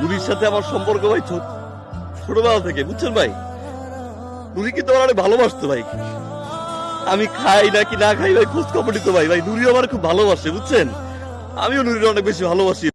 নুরির সাথে আমার সম্পর্ক ভাই ছোট ছোটবেলা থেকে, বুঝছেন ভাই? নুরি কিন্তু আমার অনেক ভালোবাসতো ভাই। আমি খাই নাকি না খাই ভাই খোঁজ খবর নিত ভাই। ভাই নুরি আমার খুব ভালোবাসে, বুঝছেন? আমিও নুরির অনেক বেশি ভালোবাসি।